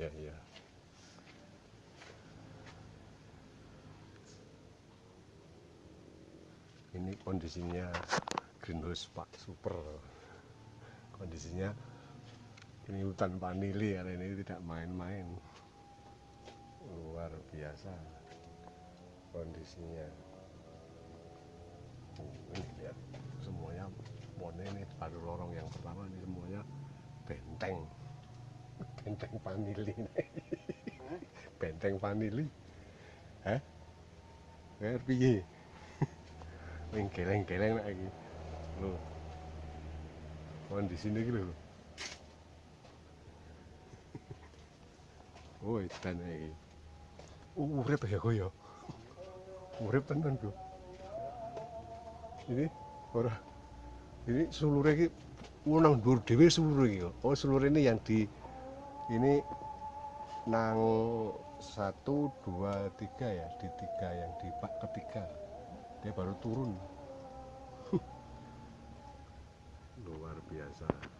iya ini kondisinya greenhouse pak super. Kondisinya ini hutan vanili hari ini tidak main-main. Luar biasa kondisinya. Ini lihat semuanya pohonnya ini baru lorong yang pertama ini semuanya benteng benteng vanili benteng vanili eh kayak piye Ning geleng-geleng nek iki. Lho. Kondisine iki lho. Oh, edan iki. Urip ya kok ya. Urip tenan, Bro. Ini ora ini sulure iki nang dhuwur dhewe sulure iki. Oh, sulure ini yang di ini nang satu dua tiga ya di tiga yang di bak ketiga. Dia baru turun. Luar biasa